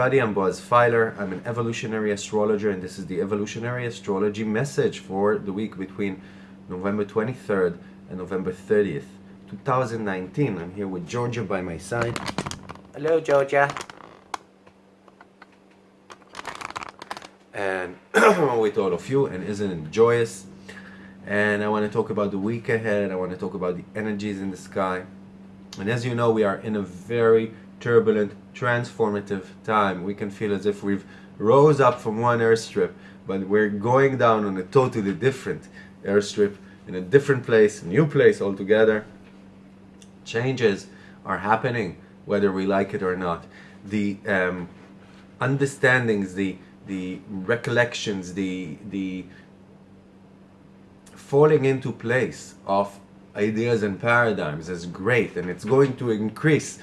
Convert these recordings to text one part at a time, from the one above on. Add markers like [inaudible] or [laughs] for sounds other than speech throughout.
everybody, I'm Boaz Feiler. I'm an evolutionary astrologer and this is the evolutionary astrology message for the week between November 23rd and November 30th, 2019. I'm here with Georgia by my side. Hello, Georgia. And [clears throat] with all of you, and isn't it joyous? And I want to talk about the week ahead. I want to talk about the energies in the sky. And as you know, we are in a very turbulent, transformative time. We can feel as if we've rose up from one airstrip, but we're going down on a totally different airstrip in a different place, new place altogether. Changes are happening, whether we like it or not. The um, understandings, the the recollections, the the falling into place of ideas and paradigms is great, and it's going to increase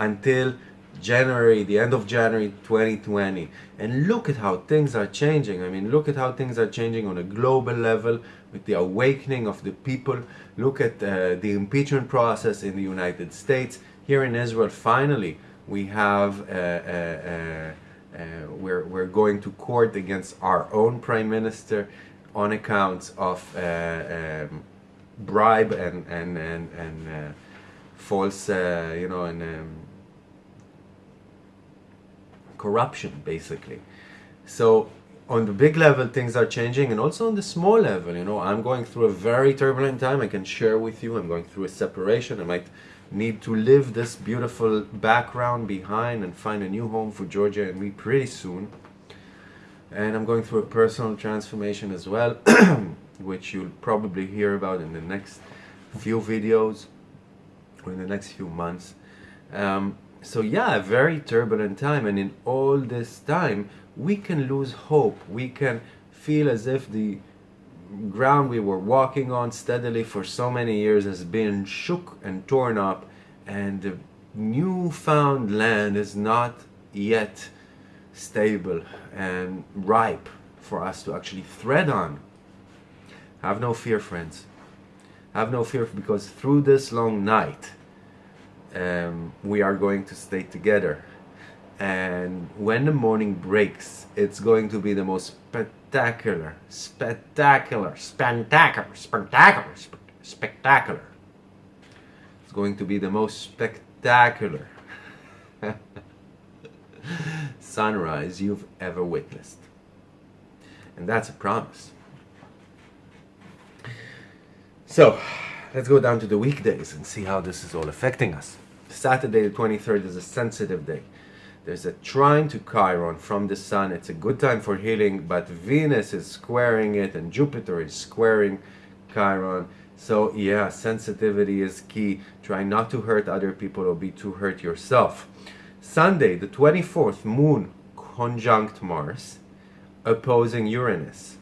until January, the end of January 2020. And look at how things are changing. I mean, look at how things are changing on a global level with the awakening of the people. Look at uh, the impeachment process in the United States. Here in Israel, finally, we have, uh, uh, uh, uh we're, we're going to court against our own prime minister on accounts of uh, um, bribe and, and, and, and false, you know, and um, corruption basically. So on the big level things are changing and also on the small level you know i'm going through a very turbulent time. I can share with you i'm going through a separation. I might need to leave this beautiful background behind and find a new home for georgia and me pretty soon. And i'm going through a personal transformation as well [clears throat] which you'll probably hear about in the next few videos or in the next few months. Um, so yeah, a very turbulent time and in all this time we can lose hope. We can feel as if the ground we were walking on steadily for so many years has been shook and torn up and the newfound land is not yet stable and ripe for us to actually thread on. Have no fear friends. Have no fear because through this long night um, we are going to stay together. And when the morning breaks it's going to be the most spectacular spectacular spectacular spectacular spectacular. It's going to be the most spectacular [laughs] sunrise you've ever witnessed. And that's a promise. So let's go down to the weekdays and see how this is all affecting us. Saturday the 23rd is a sensitive day. There's a trine to Chiron from the Sun. It's a good time for healing, but Venus is squaring it and Jupiter is squaring Chiron. So yeah, sensitivity is key. Try not to hurt other people or be too hurt yourself. Sunday, the 24th, Moon conjunct Mars, opposing Uranus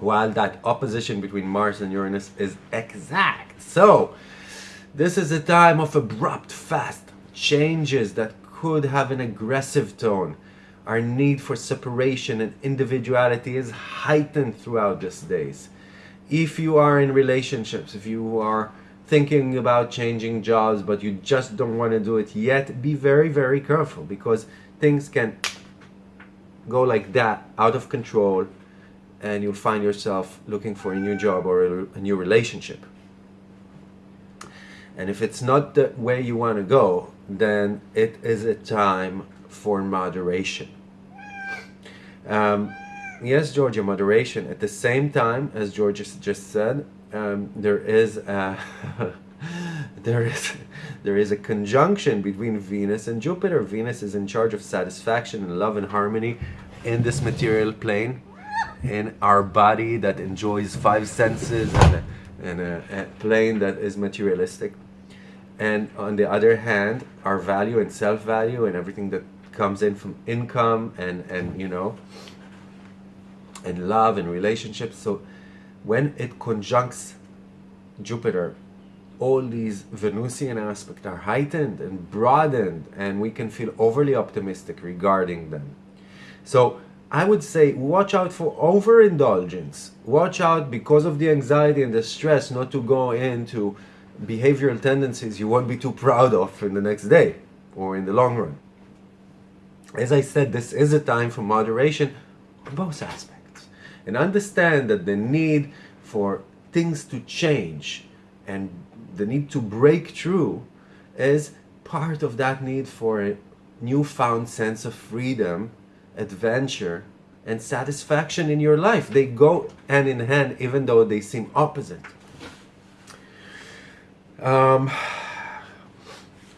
while that opposition between Mars and Uranus is exact. So, this is a time of abrupt, fast changes that could have an aggressive tone. Our need for separation and individuality is heightened throughout these days. If you are in relationships, if you are thinking about changing jobs but you just don't want to do it yet, be very, very careful because things can go like that, out of control, and you'll find yourself looking for a new job or a, a new relationship. And if it's not the way you want to go, then it is a time for moderation. Um, yes, Georgia, moderation. At the same time, as Georgia just said, um, there is a [laughs] there is there is a conjunction between Venus and Jupiter. Venus is in charge of satisfaction and love and harmony in this material plane in our body that enjoys five senses and a, and a, a plane that is materialistic. And on the other hand, our value and self-value and everything that comes in from income and, and you know, and love and relationships. So when it conjuncts Jupiter, all these Venusian aspects are heightened and broadened and we can feel overly optimistic regarding them. So I would say watch out for overindulgence. Watch out because of the anxiety and the stress not to go into behavioral tendencies you won't be too proud of in the next day or in the long run. as I said, this is a time for moderation on both aspects. And understand that the need for things to change and the need to break through is part of that need for a newfound sense of freedom, adventure, and satisfaction in your life. They go hand in hand, even though they seem opposite. Um,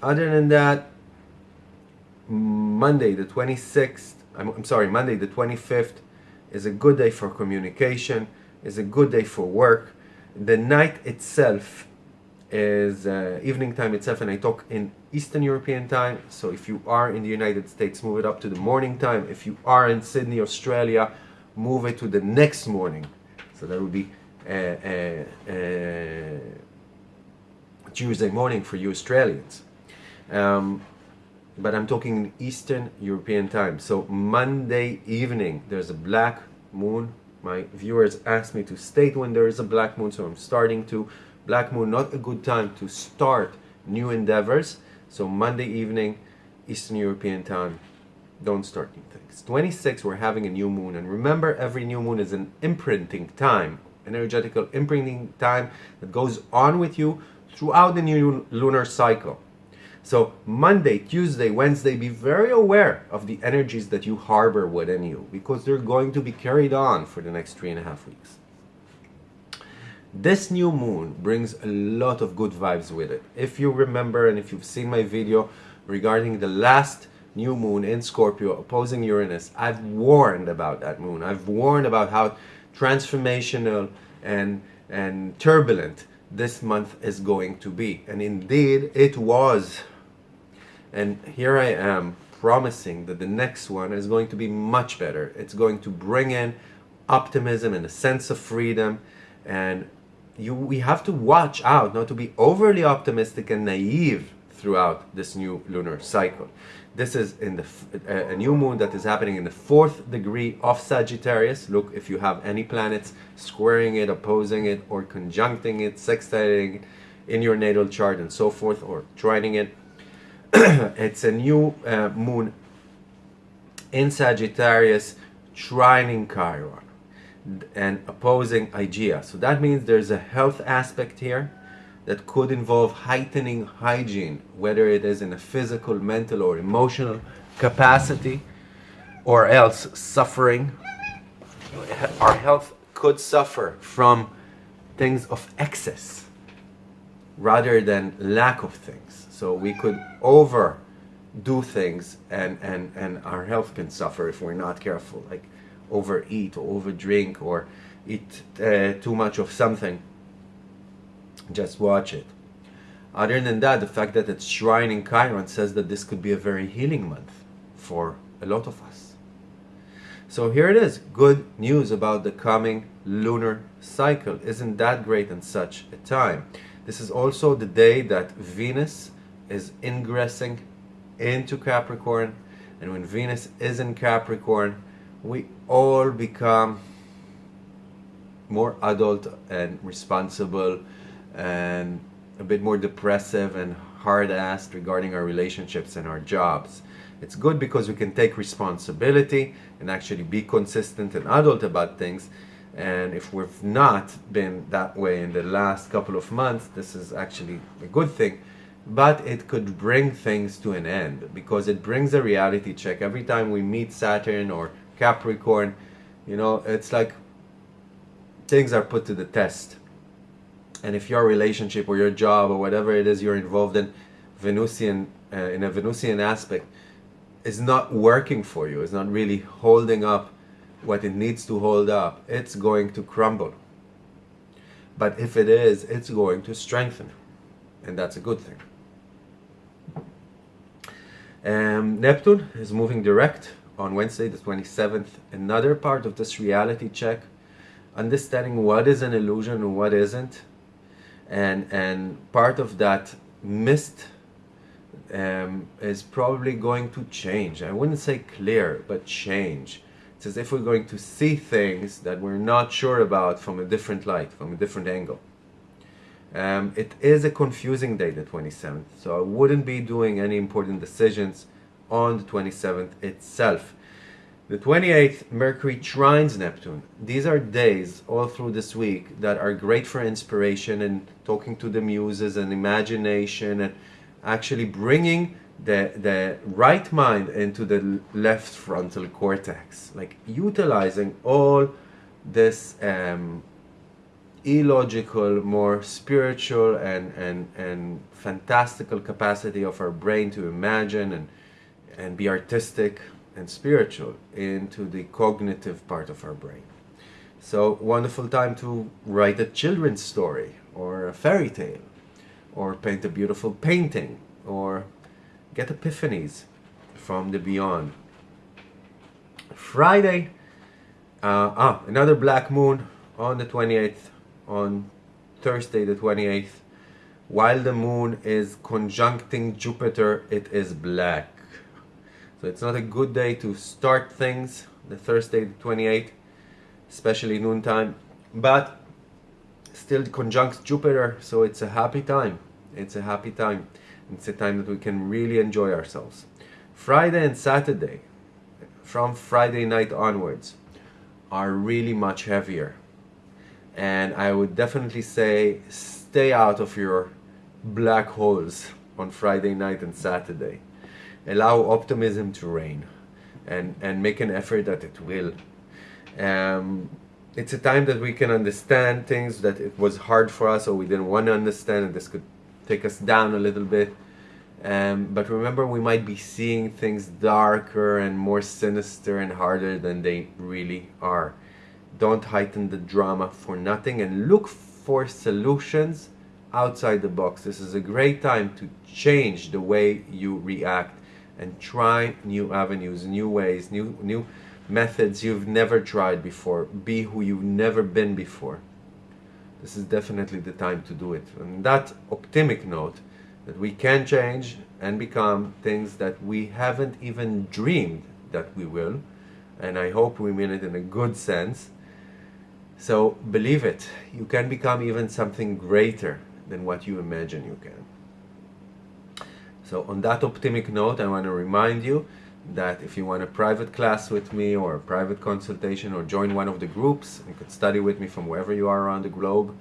other than that, Monday the 26th, I'm, I'm sorry, Monday the 25th is a good day for communication, is a good day for work. The night itself is uh, evening time itself and I talk in Eastern European time. So if you are in the United States move it up to the morning time. If you are in Sydney Australia move it to the next morning. So that would be uh, uh, uh, Tuesday morning for you Australians. Um, but I'm talking Eastern European time. So Monday evening there's a black moon. My viewers asked me to state when there is a black moon so I'm starting to Black Moon, not a good time to start new endeavors. So Monday evening, Eastern European time, don't start new things. 26, we're having a new moon. And remember, every new moon is an imprinting time, energetical imprinting time that goes on with you throughout the new lunar cycle. So Monday, Tuesday, Wednesday, be very aware of the energies that you harbor within you because they're going to be carried on for the next three and a half weeks. This new moon brings a lot of good vibes with it. If you remember and if you've seen my video regarding the last new moon in Scorpio opposing Uranus, I've warned about that moon. I've warned about how transformational and, and turbulent this month is going to be. And indeed, it was. And here I am promising that the next one is going to be much better. It's going to bring in optimism and a sense of freedom and you we have to watch out not to be overly optimistic and naive throughout this new lunar cycle. This is in the a new moon that is happening in the fourth degree of Sagittarius. Look if you have any planets squaring it, opposing it, or conjuncting it, sextiling in your natal chart and so forth, or trining it. [clears throat] it's a new uh, moon in Sagittarius, trining Chiron and opposing Hygiea. So that means there's a health aspect here that could involve heightening hygiene, whether it is in a physical, mental, or emotional capacity, or else suffering. Our health could suffer from things of excess rather than lack of things. So we could overdo things and, and, and our health can suffer if we're not careful. Like overeat or overdrink or eat uh, too much of something. Just watch it. Other than that, the fact that it's shrine shrining Chiron says that this could be a very healing month for a lot of us. So here it is, good news about the coming lunar cycle. Isn't that great in such a time? This is also the day that Venus is ingressing into Capricorn. And when Venus is in Capricorn, we all become more adult and responsible and a bit more depressive and hard-assed regarding our relationships and our jobs. It's good because we can take responsibility and actually be consistent and adult about things. And if we've not been that way in the last couple of months, this is actually a good thing. But it could bring things to an end because it brings a reality check. Every time we meet Saturn or Capricorn, you know, it's like things are put to the test. And if your relationship or your job or whatever it is you're involved in, Venusian, uh, in a Venusian aspect, is not working for you, is not really holding up what it needs to hold up, it's going to crumble. But if it is, it's going to strengthen. And that's a good thing. Um, Neptune is moving direct on Wednesday the 27th another part of this reality check understanding what is an illusion and what isn't. And and part of that mist um, is probably going to change. I wouldn't say clear but change. It's as if we're going to see things that we're not sure about from a different light from a different angle. Um, it is a confusing day the 27th so I wouldn't be doing any important decisions on the 27th itself. The 28th, Mercury trines Neptune. These are days all through this week that are great for inspiration and talking to the muses and imagination and actually bringing the, the right mind into the left frontal cortex. Like utilizing all this um, illogical, more spiritual and, and, and fantastical capacity of our brain to imagine and, and be artistic and spiritual into the cognitive part of our brain. So wonderful time to write a children's story or a fairy tale or paint a beautiful painting or get epiphanies from the beyond. Friday, uh, ah, another black moon on the 28th, on Thursday the 28th. While the moon is conjuncting Jupiter, it is black. So it's not a good day to start things, the Thursday the 28th, especially noontime, but still conjuncts Jupiter, so it's a happy time. It's a happy time. It's a time that we can really enjoy ourselves. Friday and Saturday, from Friday night onwards, are really much heavier. And I would definitely say stay out of your black holes on Friday night and Saturday allow optimism to reign and, and make an effort that it will. Um, it's a time that we can understand things that it was hard for us or we didn't want to understand and this could take us down a little bit. Um, but remember, we might be seeing things darker and more sinister and harder than they really are. Don't heighten the drama for nothing and look for solutions outside the box. This is a great time to change the way you react and try new avenues, new ways, new, new methods you've never tried before. Be who you've never been before. This is definitely the time to do it. And that optimistic note, that we can change and become things that we haven't even dreamed that we will. And I hope we mean it in a good sense. So believe it, you can become even something greater than what you imagine you can. So on that optimistic note, I want to remind you that if you want a private class with me or a private consultation or join one of the groups, you could study with me from wherever you are around the globe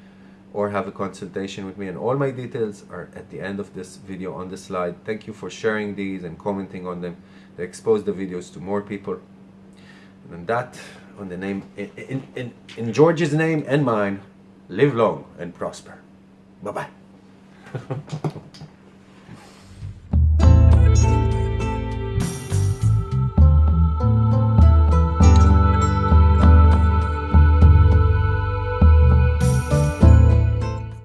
or have a consultation with me and all my details are at the end of this video on the slide. Thank you for sharing these and commenting on them. They expose the videos to more people. And that, on the name, in, in, in George's name and mine, live long and prosper. Bye-bye. [laughs]